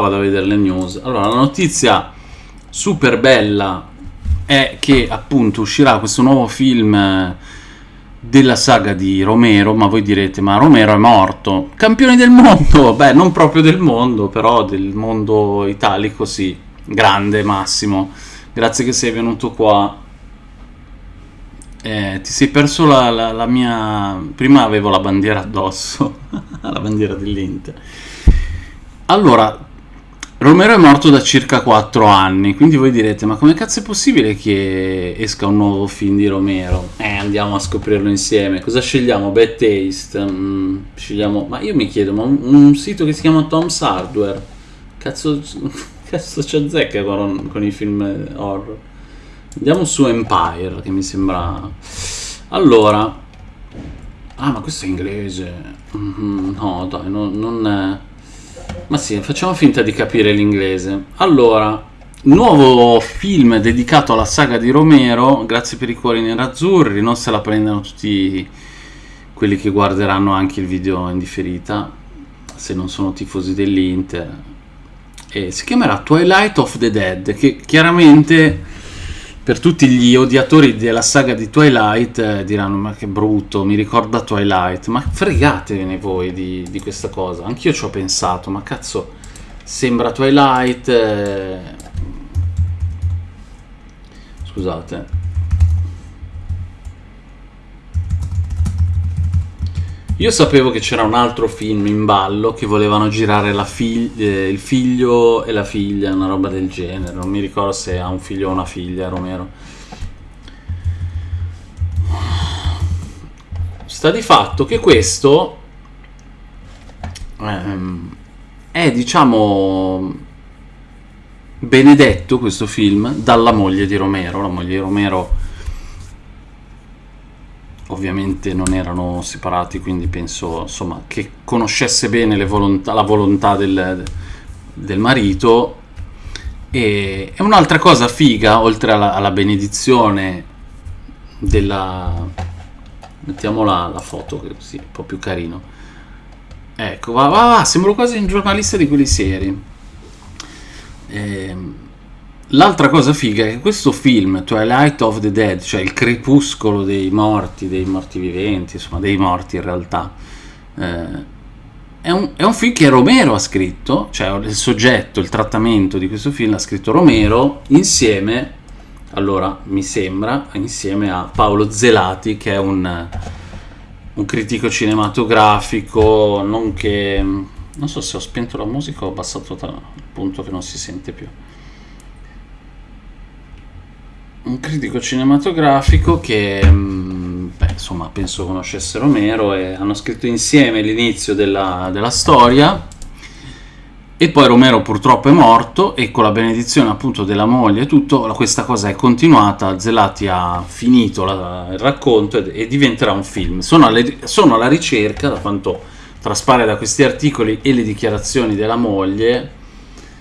vado a vedere le news. Allora, la notizia super bella è che appunto uscirà questo nuovo film eh, della saga di Romero, ma voi direte, ma Romero è morto. Campioni del mondo? Beh, non proprio del mondo, però del mondo italico sì. Grande Massimo, grazie che sei venuto qua. Eh, ti sei perso la, la, la mia... Prima avevo la bandiera addosso, la bandiera dell'Inter. Allora, Romero è morto da circa 4 anni, quindi voi direte, ma come cazzo è possibile che esca un nuovo film di Romero? Eh, andiamo a scoprirlo insieme. Cosa scegliamo? Bad Taste? Mm, scegliamo... Ma io mi chiedo, ma un, un, sito che si chiama Tom's Hardware? Cazzo, cazzo ci azzecca con, con i film horror? Andiamo su Empire, che mi sembra... Allora... Ah, ma questo è inglese. Mm no, dai, no, non... È... Ma sì, facciamo finta di capire l'inglese. Allora, nuovo film dedicato alla saga di Romero, grazie per i cuori nerazzurri, non se la prendano tutti quelli che guarderanno anche il video in differita, se non sono tifosi dell'Inter. E si chiamerà Twilight of the Dead, che chiaramente per tutti gli odiatori della saga di Twilight eh, diranno ma che brutto, mi ricorda Twilight, ma fregatevene voi di, di questa cosa, anch'io ci ho pensato, ma cazzo, sembra Twilight... Eh... Scusate. Io sapevo che c'era un altro film in ballo che volevano girare fig eh, il figlio e la figlia, una roba del genere. Non mi ricordo se ha un figlio o una figlia, Romero. Sta di fatto che questo ehm, è, diciamo, benedetto questo film dalla moglie di Romero. La moglie di Romero ovviamente non erano separati, quindi penso insomma, che conoscesse bene volontà, la volontà del, del marito. E, e un'altra cosa figa, oltre alla, alla benedizione della... mettiamo la, la foto così, un po' più carino. Ecco, va, va, va, sembro quasi un giornalista di quelli seri. Ehm L'altra cosa figa è che questo film, Twilight of the Dead, cioè il crepuscolo dei morti, dei morti viventi, insomma dei morti in realtà, eh, è, un, è, un, film che Romero ha scritto, cioè il soggetto, il trattamento di questo film l'ha scritto Romero insieme, allora mi sembra, insieme a Paolo Zelati che è un, un critico cinematografico, nonché, non so se ho spento la musica o ho abbassato al punto che non si sente più un critico cinematografico che mm, beh, insomma penso conoscesse Romero e hanno scritto insieme l'inizio della, della, storia. E poi Romero purtroppo è morto e con la benedizione appunto della moglie e tutto questa cosa è continuata. Zelati ha finito la, il racconto e, e, diventerà un film. Sono, alle, sono alla ricerca da quanto traspare da questi articoli e le dichiarazioni della moglie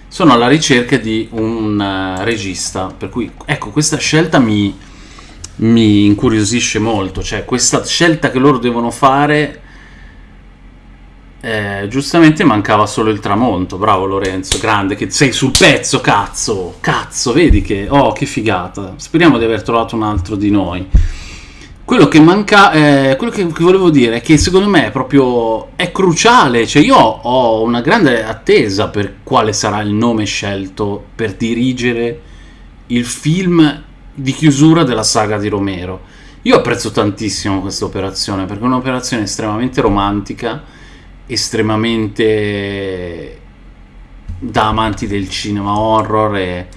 sono alla ricerca di un uh, regista, per cui ecco questa scelta mi, mi incuriosisce molto, cioè questa scelta che loro devono fare, eh, giustamente mancava solo il tramonto, bravo Lorenzo, grande, che sei sul pezzo, cazzo, cazzo, vedi che, oh che figata, speriamo di aver trovato un altro di noi. Quello che manca, eh, quello che, che, volevo dire è che secondo me è proprio è cruciale, cioè io ho una grande attesa per quale sarà il nome scelto per dirigere il film di chiusura della saga di Romero. Io apprezzo tantissimo questa operazione perché è un'operazione estremamente romantica, estremamente da amanti del cinema horror e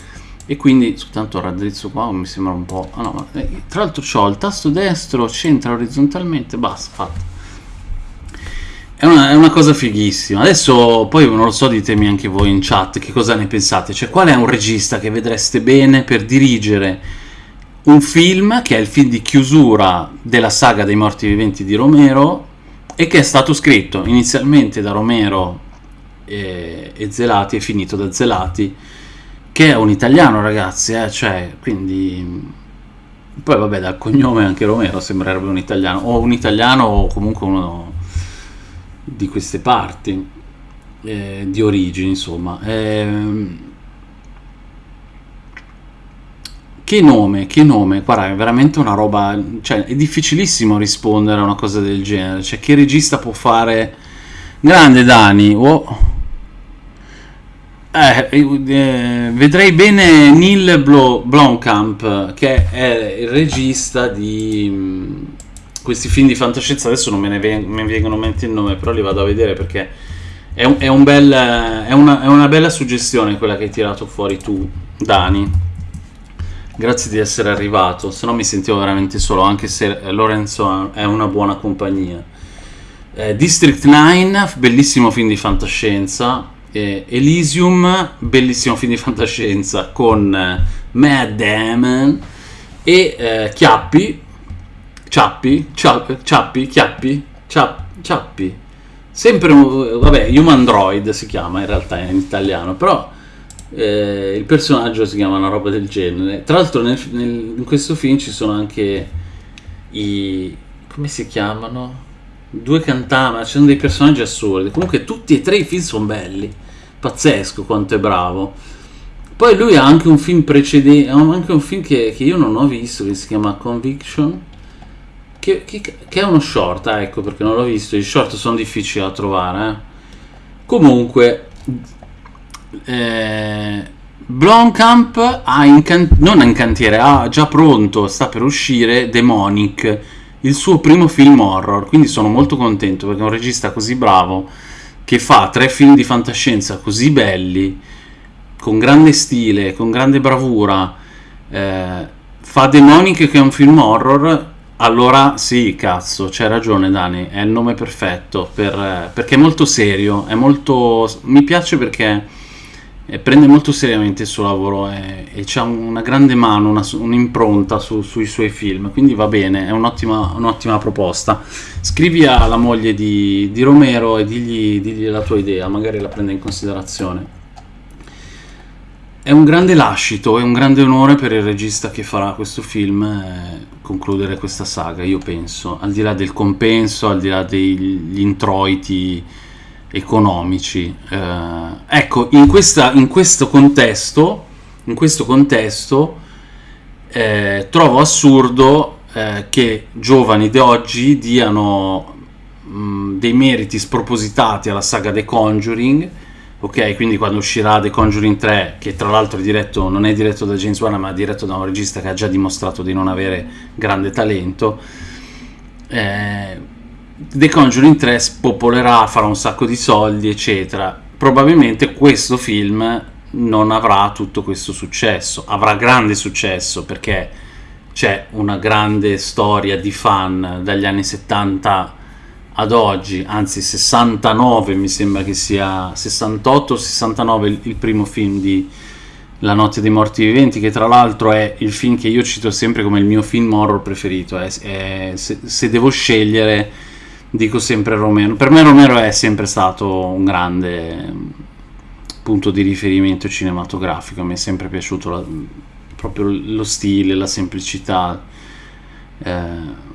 e quindi soltanto raddrizzo qua mi sembra un po' ah no, eh, tra l'altro ho il tasto destro centra orizzontalmente basta fatto. È una, è una, cosa fighissima. Adesso poi non lo so ditemi anche voi in chat che cosa ne pensate. Cioè qual è un regista che vedreste bene per dirigere un film che è il film di chiusura della saga dei morti viventi di Romero e che è stato scritto inizialmente da Romero e, e Zelati e finito da Zelati che è un italiano ragazzi, eh, cioè, quindi... Poi vabbè, dal cognome anche Romero sembrerebbe un italiano, o un italiano o comunque uno di queste parti. eh, di origini, insomma. Eh, che nome, che nome, guarda, è veramente una roba, cioè è difficilissimo rispondere a una cosa del genere, cioè che regista può fare... Grande Dani, oh. Eh, eh, vedrei bene Neil Blomkamp, che è il regista di mm, questi film di fantascienza. Adesso non me ne vengono, vengono mente il nome, però li vado a vedere perché è, un, è, un bel, è, una, è una bella suggestione quella che hai tirato fuori tu, Dani. Grazie di essere arrivato, se no mi sentivo veramente solo, anche se Lorenzo è una buona compagnia. Eh, District 9, bellissimo film di fantascienza, eh, Elysium, bellissimo film di fantascienza con eh, Matt Damon e eh, Chiappi, Ciappi, Ciappi, Ciappi, Chiappi, Ciappi, sempre vabbè, Human Droid si chiama in realtà in italiano, però eh, il personaggio si chiama una roba del genere. Tra l'altro in questo film ci sono anche i... come si chiamano? Due cantama, ci sono dei personaggi assurdi. Comunque tutti e tre i film sono belli. Pazzesco quanto è bravo. Poi lui ha anche un film precedente, ha anche un film che, che, io non ho visto, che si chiama Conviction, che, che, che è uno short, ah, ecco perché non l'ho visto, i short sono difficili da trovare. Eh. Comunque, eh, Blomkamp ha in non in cantiere, ha già pronto, sta per uscire Demonic, il suo primo film horror, quindi sono molto contento perché è un regista così bravo che fa tre film di fantascienza così belli, con grande stile, con grande bravura, eh, fa Demonic che è un film horror, allora sì, cazzo, c'hai ragione Dani, è il nome perfetto, per, perché è molto serio, è molto... mi piace perché eh, prende molto seriamente il suo lavoro e, e ha una grande mano, una, un'impronta su, sui suoi film, quindi va bene, è un'ottima, un'ottima proposta. Scrivi alla moglie di, di Romero e digli, digli, la tua idea, magari la prende in considerazione. È un grande lascito, è un grande onore per il regista che farà questo film eh, concludere questa saga, io penso, al di là del compenso, al di là degli introiti economici. Eh, ecco, in, questa, in, questo contesto, in questo contesto eh, trovo assurdo eh, che giovani di oggi diano mh, mm, dei meriti spropositati alla saga The Conjuring. Ok, quindi quando uscirà The Conjuring 3, che tra l'altro non è diretto da James Wan, ma è diretto da un regista che ha già dimostrato di non avere grande talento, eh, The Conjuring 3 spopolerà, farà un sacco di soldi, eccetera. Probabilmente questo film non avrà tutto questo successo, avrà grande successo perché c'è una grande storia di fan dagli anni 70 ad oggi, anzi 69 mi sembra che sia 68 o 69 il, primo film di La notte dei morti viventi, che tra l'altro è il film che io cito sempre come il mio film horror preferito. È, è, se, se devo scegliere dico sempre Romero. Per me Romero è sempre stato un grande mm, punto di riferimento cinematografico, mi è sempre piaciuto la, proprio lo stile, la semplicità. Eh,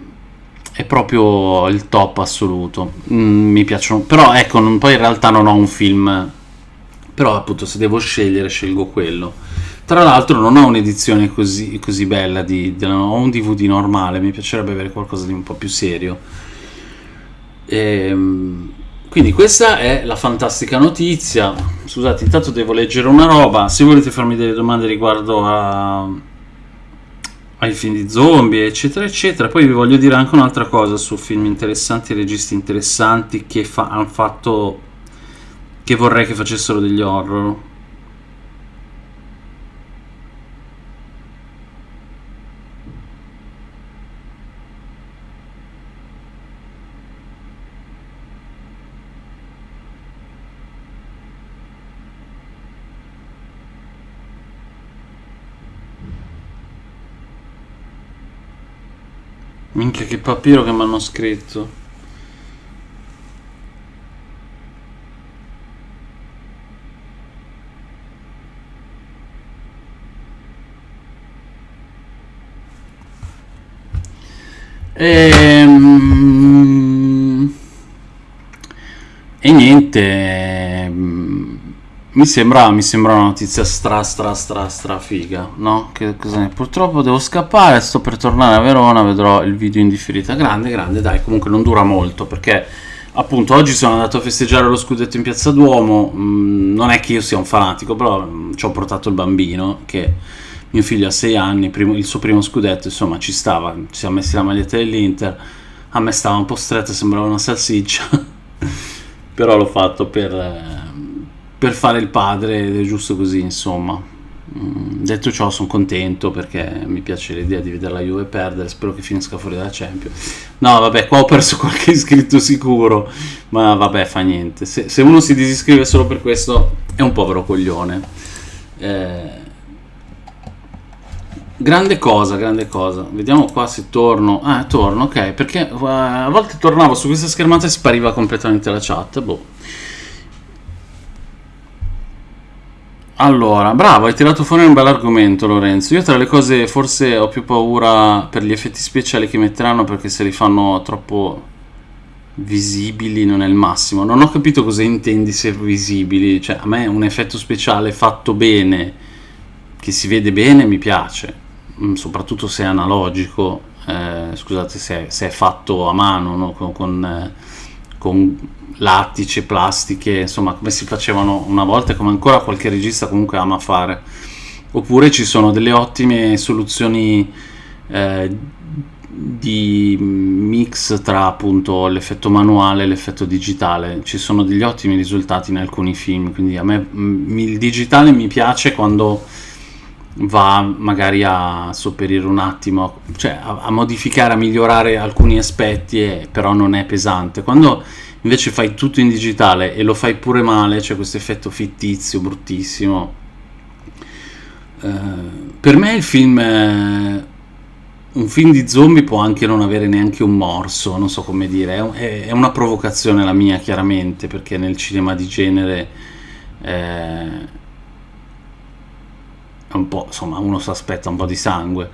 è proprio il top assoluto. Mm, mi piacciono, però ecco, non, poi in realtà non ho un film, però appunto se devo scegliere scelgo quello. Tra l'altro non ho un'edizione così, così bella, di, di, ho un DVD normale, mi piacerebbe avere qualcosa di un po' più serio ehm, quindi questa è la fantastica notizia. Scusate, intanto devo leggere una roba. Se volete farmi delle domande riguardo a, ai film di zombie, eccetera, eccetera. Poi vi voglio dire anche un'altra cosa su film interessanti, registi interessanti che fa, hanno fatto. che vorrei che facessero degli horror. Minchia che papiro che mi hanno scritto. Ehm... E niente, mi sembra, mi sembra una notizia stra stra stra stra figa, no? Che cos'è? Purtroppo devo scappare, sto per tornare a Verona, vedrò il video in differita. Grande, grande, dai, comunque non dura molto perché appunto oggi sono andato a festeggiare lo scudetto in Piazza Duomo, mm, non è che io sia un fanatico, però mm, ci ho portato il bambino che mio figlio ha 6 anni, primo, il suo primo scudetto, insomma ci stava, ci siamo messi la maglietta dell'Inter, a me stava un po' stretta, sembrava una salsiccia, però l'ho fatto per... Eh, per fare il padre ed è giusto così, insomma. Mm, detto ciò, sono contento perché mi piace l'idea di vedere la Juve perdere. Spero che finisca fuori dalla Champions. No, vabbè, qua ho perso qualche iscritto sicuro, ma vabbè, fa niente. Se, se uno si disiscrive solo per questo, è un povero coglione. Eh, grande cosa, grande cosa. Vediamo qua se torno. Ah, torno, ok. Perché uh, a volte tornavo su questa schermata e spariva completamente la chat. Boh. Allora, bravo, hai tirato fuori un bel argomento Lorenzo. Io tra le cose forse ho più paura per gli effetti speciali che metteranno perché se li fanno troppo visibili non è il massimo. Non ho capito cosa intendi se visibili, cioè a me un effetto speciale fatto bene, che si vede bene, mi piace, mm, soprattutto se è analogico, eh, scusate se è, se è, fatto a mano, no? con, con, eh, con lattice, plastiche, insomma come si facevano una volta e come ancora qualche regista comunque ama fare. Oppure ci sono delle ottime soluzioni eh, di mix tra appunto l'effetto manuale e l'effetto digitale. Ci sono degli ottimi risultati in alcuni film, quindi a me il digitale mi piace quando va magari a sopperire un attimo, cioè a, a modificare, a migliorare alcuni aspetti, eh, però non è pesante. Quando invece fai tutto in digitale e lo fai pure male, c'è questo effetto fittizio bruttissimo. Eh, per me il film, è, un film di zombie può anche non avere neanche un morso, non so come dire, è, è una provocazione la mia chiaramente, perché nel cinema di genere eh, un po', insomma, uno si aspetta un po' di sangue,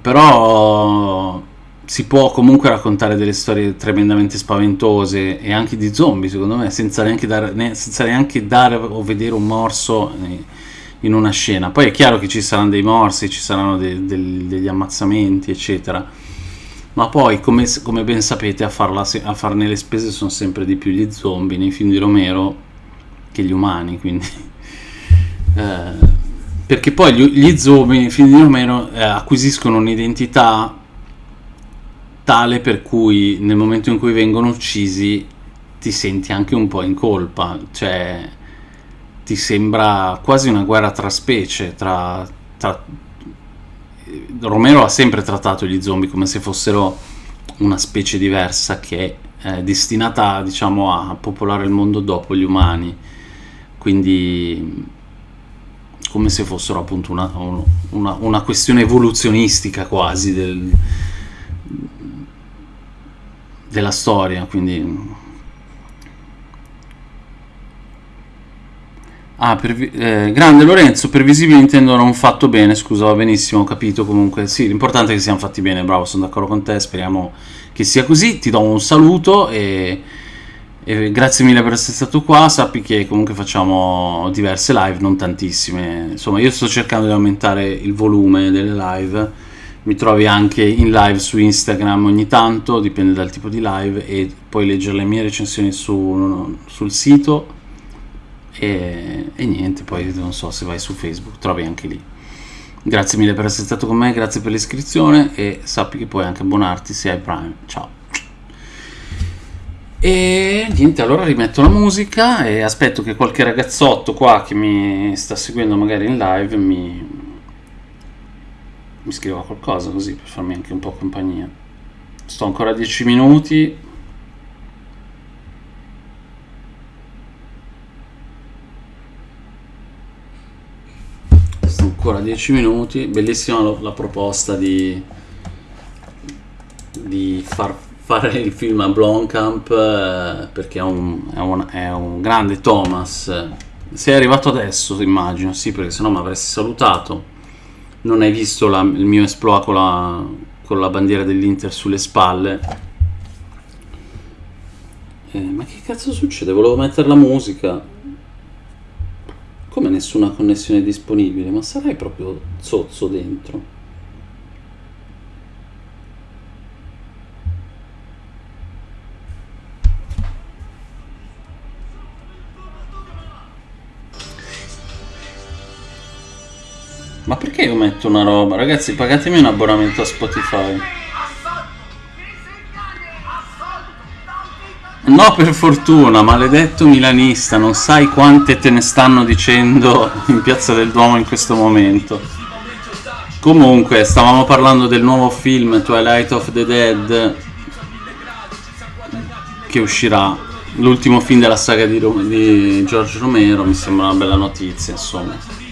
però si può comunque raccontare delle storie tremendamente spaventose e anche di zombie secondo me senza neanche dare, senza neanche dare o vedere un morso in una scena. Poi è chiaro che ci saranno dei morsi ci saranno de, de, degli ammazzamenti eccetera. Ma poi come, come ben sapete a, farla, a, farne le spese sono sempre di più gli zombie nei film di Romero che gli umani quindi eh, perché poi gli, gli zombie di Romero eh, acquisiscono un'identità tale per cui nel momento in cui vengono uccisi ti senti anche un po' in colpa, cioè ti sembra quasi una guerra tra specie, tra, tra... Romero ha sempre trattato gli zombie come se fossero una specie diversa che è destinata diciamo a popolare il mondo dopo gli umani, quindi come se fossero appunto una, una, una questione evoluzionistica quasi del, della storia, quindi... Ah, per, eh, grande Lorenzo, per visibili intendo non fatto bene, scusa, va benissimo, ho capito comunque. Sì, l'importante è che siamo fatti bene, bravo, sono d'accordo con te, speriamo che sia così. Ti do un saluto e, e grazie mille per essere stato qua. Sappi che comunque facciamo diverse live, non tantissime. Insomma, io sto cercando di aumentare il volume delle live mi trovi anche in live su Instagram ogni tanto, dipende dal tipo di live e puoi leggere le mie recensioni su, sul sito e, e, niente, poi non so se vai su Facebook, trovi anche lì. Grazie mille per essere stato con me, grazie per l'iscrizione e sappi che puoi anche abbonarti se hai Prime. Ciao. E niente, allora rimetto la musica e aspetto che qualche ragazzotto qua che mi sta seguendo magari in live mi, mi scriva qualcosa così per farmi anche un po' compagnia. Sto ancora 10 minuti. Ancora 10 minuti. Bellissima la proposta di, di far fare il film a Blomkamp eh, perché è un, è, un, è un grande Thomas. Sei arrivato adesso, immagino, sì, perché sennò mi avresti salutato non hai visto la, il mio esploit con la, con la bandiera dell'Inter sulle spalle. Eh, ma che cazzo succede? Volevo mettere la musica. come nessuna connessione disponibile? Ma sarai proprio zozzo dentro? Perché io metto una roba? Ragazzi, pagatemi un abbonamento a Spotify. No, per fortuna, maledetto milanista, non sai quante te ne stanno dicendo in Piazza del Duomo in questo momento. Comunque, stavamo parlando del nuovo film Twilight of the Dead che uscirà, l'ultimo film della saga di, di George Romero, mi sembra una bella notizia, insomma.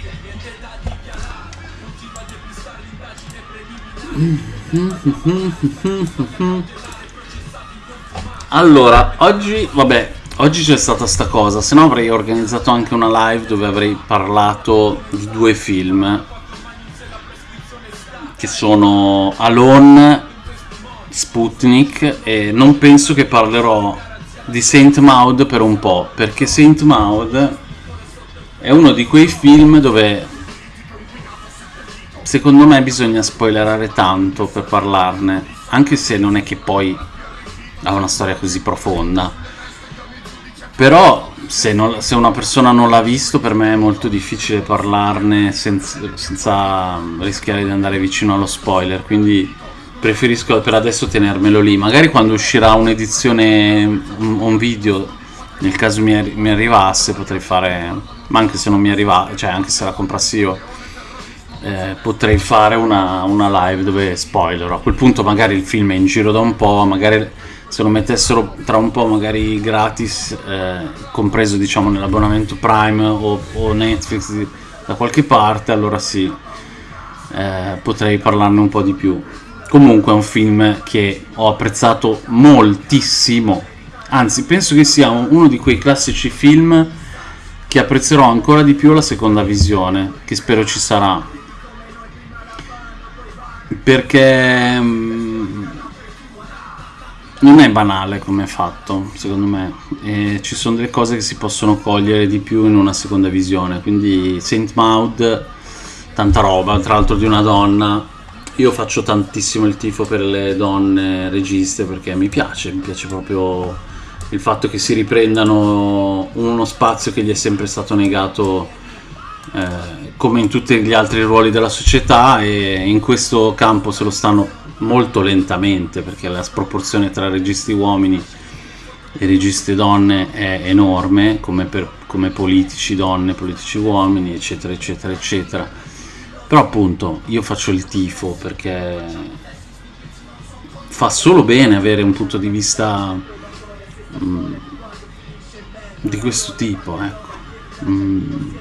Allora, oggi, vabbè, oggi c'è stata sta cosa, se no avrei organizzato anche una live dove avrei parlato di due film che sono Alone, Sputnik e non penso che parlerò di Saint Maud per un po', perché Saint Maud è uno di quei film dove secondo me bisogna spoilerare tanto per parlarne, anche se non è che poi ha una storia così profonda. Però se, non, se una persona non l'ha visto per me è molto difficile parlarne senza, senza rischiare di andare vicino allo spoiler, quindi preferisco per adesso tenermelo lì. Magari quando uscirà un'edizione, un, video, nel caso mi, mi arrivasse potrei fare, ma anche se non mi arriva, cioè anche se la comprassi io eh, potrei fare una, una, live dove spoiler. A quel punto magari il film è in giro da un po', magari se lo mettessero tra un po' magari gratis, eh, compreso diciamo nell'abbonamento Prime o, o, Netflix da qualche parte, allora sì, eh, potrei parlarne un po' di più. Comunque è un film che ho apprezzato moltissimo, anzi penso che sia uno di quei classici film che apprezzerò ancora di più la seconda visione, che spero ci sarà perché mm, non è banale come è fatto, secondo me. E ci sono delle cose che si possono cogliere di più in una seconda visione. Quindi Saint Maud, tanta roba, tra l'altro di una donna. Io faccio tantissimo il tifo per le donne registe perché mi piace, mi piace proprio il fatto che si riprendano uno spazio che gli è sempre stato negato eh, come in tutti gli altri ruoli della società e in questo campo se lo stanno molto lentamente perché la sproporzione tra registi uomini e registi donne è enorme come, per, come politici donne, politici uomini eccetera eccetera eccetera. Però appunto io faccio il tifo perché fa solo bene avere un punto di vista mh, mm, di questo tipo ecco. Mh, mm,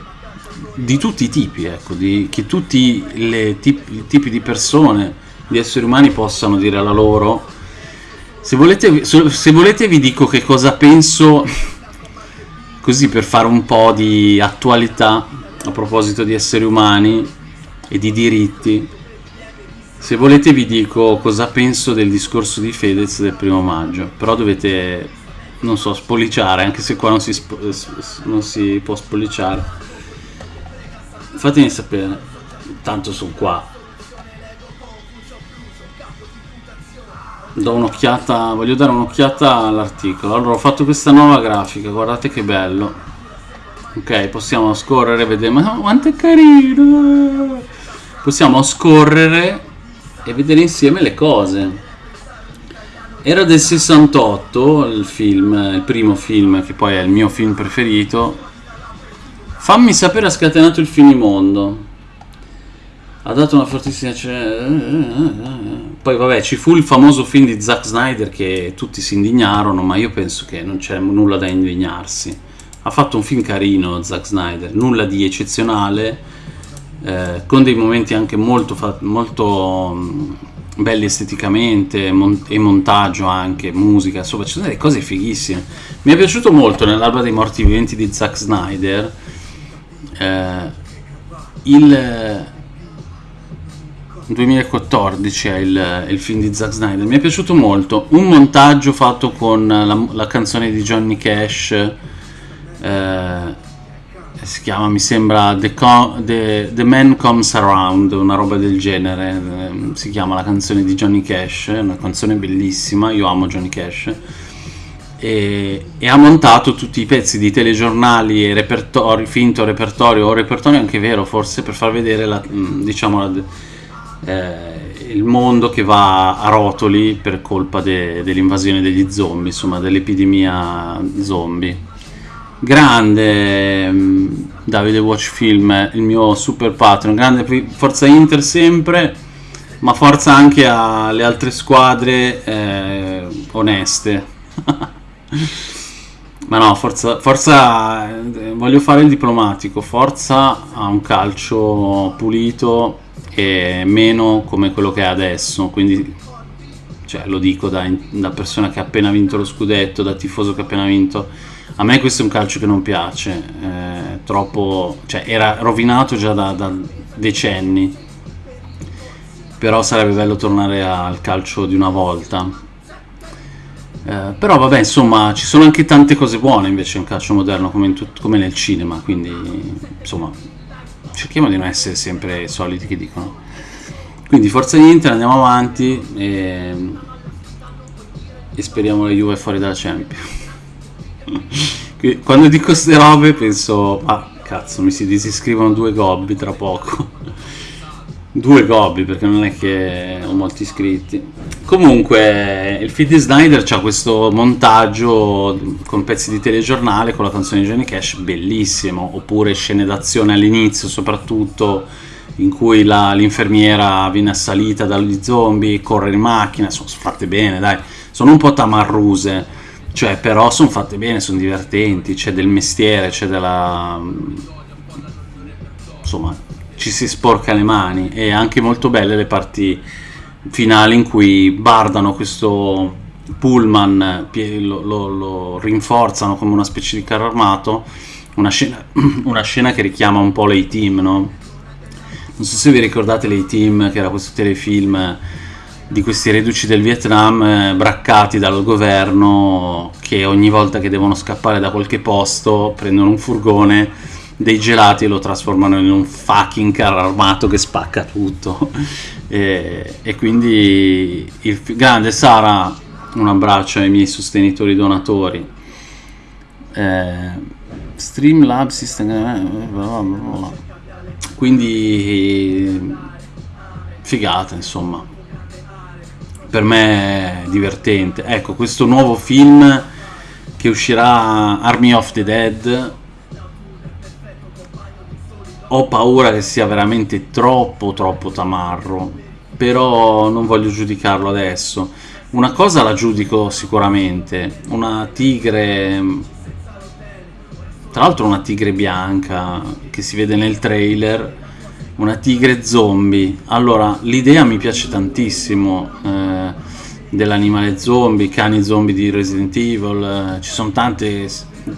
di tutti i tipi, ecco, di, che tutti i tipi, tipi di persone, di esseri umani possano dire la loro. Se volete, se volete vi dico che cosa penso, così per fare un po' di attualità a proposito di esseri umani e di diritti. Se volete vi dico cosa penso del discorso di Fedez del primo maggio, però dovete, non so, spolliciare, anche se qua non si, non si può spolliciare fatemi sapere tanto sono qua. Do un'occhiata voglio dare un'occhiata all'articolo. Allora ho fatto questa nuova grafica guardate che bello. Ok possiamo scorrere vedere. Ma quanto è carino! Possiamo scorrere e vedere insieme le cose. Era del 68 il film il primo film che poi è il mio film preferito Fammi sapere ha scatenato il finimondo. Ha dato una fortissima... Poi vabbè, ci fu il famoso film di Zack Snyder che tutti si indignarono, ma io penso che non c'è nulla da indignarsi. Ha fatto un film carino Zack Snyder, nulla di eccezionale, eh, con dei momenti anche molto, molto mm, belli esteticamente mon e montaggio anche, musica, insomma ci sono delle cose fighissime. Mi è piaciuto molto nell'alba dei morti viventi di Zack Snyder eh, il 2014 è il, il, film di Zack Snyder. Mi è piaciuto molto. Un montaggio fatto con la, la canzone di Johnny Cash eh, si chiama, mi sembra The, Com- The, The, Man Comes Around, una roba del genere, ehm, si chiama la canzone di Johnny Cash, una canzone bellissima, io amo Johnny Cash, e, e, ha montato tutti i pezzi di telegiornali e repertori, finto repertorio o repertorio anche vero forse, per far vedere la, diciamo, la, eh, il mondo che va a rotoli per colpa de, dell'invasione degli zombie, insomma dell'epidemia zombie grande Davide Watch Film, il mio super patron, grande forza Inter sempre, ma forza anche alle altre squadre eh, oneste. ma no, forza, forza, eh, voglio fare il diplomatico, forza a un calcio pulito e meno come quello che è adesso, quindi cioè, lo dico da, da persona che ha appena vinto lo scudetto, da tifoso che ha appena vinto. A me questo è un calcio che non piace, eh, troppo, cioè era rovinato già da, da, decenni, però sarebbe bello tornare al calcio di una volta. Eh, però vabbè, insomma, ci sono anche tante cose buone invece in calcio moderno come, come nel cinema, quindi insomma, cerchiamo di non essere sempre i soliti che dicono. Quindi forza Inter, andiamo avanti e, e speriamo la Juve fuori dalla Champions. Quando dico queste robe penso, ah cazzo, mi si disiscrivono due gobbi tra poco. Due gobbi perché non è che ho molti iscritti. Comunque, il feed di Snyder c'ha questo montaggio con pezzi di telegiornale con la canzone di Johnny Cash, bellissimo. Oppure scene d'azione all'inizio, soprattutto in cui l'infermiera viene assalita dagli zombie, corre in macchina, sono fatte bene, dai. Sono un po' tamarruse cioè, però sono fatte bene, sono divertenti, c'è del mestiere, c'è della... insomma, ci si sporca le mani e anche molto belle le parti finali in cui bardano questo pullman, lo, lo, lo rinforzano come una specie di carro armato, una scena, una scena che richiama un po' l'A-Team, no? Non so se vi ricordate l'A-Team, che era questo telefilm di questi reduci del Vietnam eh, braccati dal governo che ogni volta che devono scappare da qualche posto prendono un furgone dei gelati e lo trasformano in un fucking carro armato che spacca tutto. E, e quindi il grande Sara un abbraccio ai miei sostenitori donatori. Eh, Streamlab System eh, quindi figata insomma. Per me è divertente. Ecco, questo nuovo film che uscirà Army of the Dead ho paura che sia veramente troppo troppo tamarro, però non voglio giudicarlo adesso. Una cosa la giudico sicuramente, una tigre tra l'altro una tigre bianca che si vede nel trailer una tigre zombie. Allora, l'idea mi piace tantissimo eh, dell'animale zombie, cani zombie di Resident Evil, eh, ci sono tante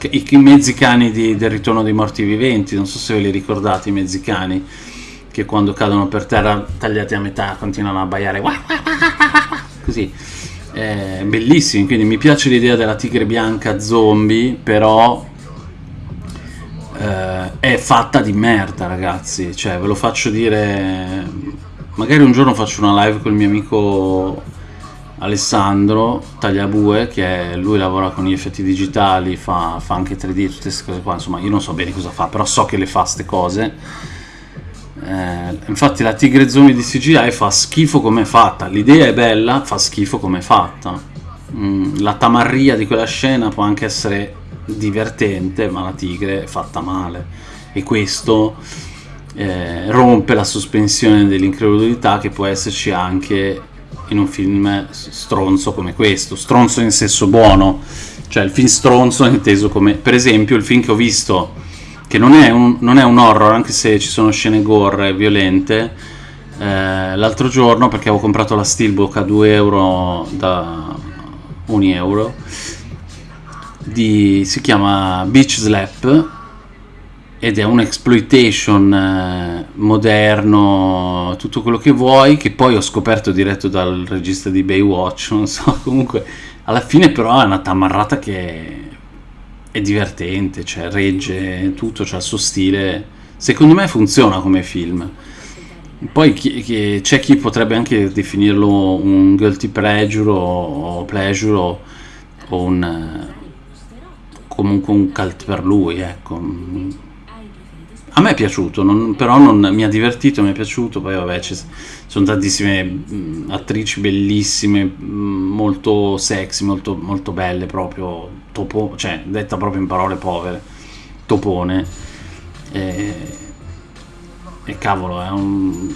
i, i mezzi cani di, del ritorno dei morti viventi, non so se ve li ricordate i mezzi cani che quando cadono per terra tagliati a metà continuano a abbaiare così. Eh, bellissimi, quindi mi piace l'idea della tigre bianca zombie, però eh, è fatta di merda ragazzi cioè ve lo faccio dire magari un giorno faccio una live con il mio amico Alessandro Tagliabue che è, lui lavora con gli effetti digitali fa, fa anche 3D tutte queste cose qua. Insomma io non so bene cosa fa però so che le fa queste cose. Eh, infatti la tigre zombie di CGI fa schifo come è fatta. L'idea è bella fa schifo come è fatta. Mm, la tamarria di quella scena può anche essere divertente, ma la tigre è fatta male. E questo eh, rompe la sospensione dell'incredulità che può esserci anche in un film stronzo come questo. Stronzo in senso buono, cioè il film stronzo inteso come, per esempio, il film che ho visto, che non è un, non è un horror, anche se ci sono scene gore violente. Eh, l'altro giorno perché avevo comprato la Steelbook a 2 euro da 1 euro di, si chiama Beach Slap ed è un exploitation eh, moderno, tutto quello che vuoi, che poi ho scoperto diretto dal regista di Baywatch, non so, comunque alla fine però è una tamarrata che è divertente, cioè regge tutto, c'ha il suo stile. Secondo me funziona come film. Poi chi- chi- c'è chi potrebbe anche definirlo un guilty pleasure o, pleasure o, un comunque un cult per lui, ecco. A me è piaciuto, non- però non, mi ha divertito, mi è piaciuto, poi vabbè ci sono tantissime mh, attrici bellissime, mh, molto sexy, molto, molto belle proprio, topo, cioè detta proprio in parole povere, topone. E, e cavolo, è un...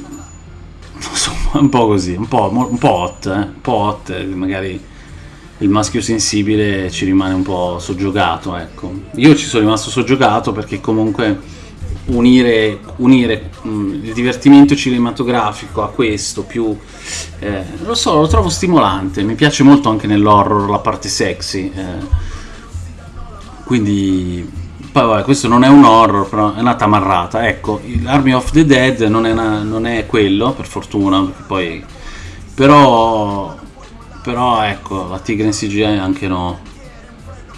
so, un po' così, un po', un po' hot, eh? un po' hot, eh, magari il maschio sensibile ci rimane un po' soggiogato, ecco. Io ci sono rimasto soggiogato perché comunque unire, unire mh, il divertimento cinematografico a questo più... eh, lo so, lo trovo stimolante, mi piace molto anche nell'horror la parte sexy. eh. Quindi, poi vabbè, questo non è un horror, però è una tamarrata. Ecco, l'Army of the Dead non è, una- non è quello, per fortuna, poi... Però, però ecco, la tigre in CGI anche no.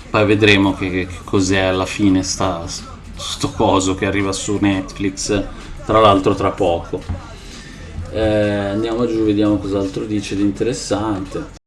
Poi vedremo che, che cos'è alla fine sta, sto coso che arriva su Netflix, tra l'altro tra poco. Eh, andiamo giù, vediamo cos'altro dice di interessante.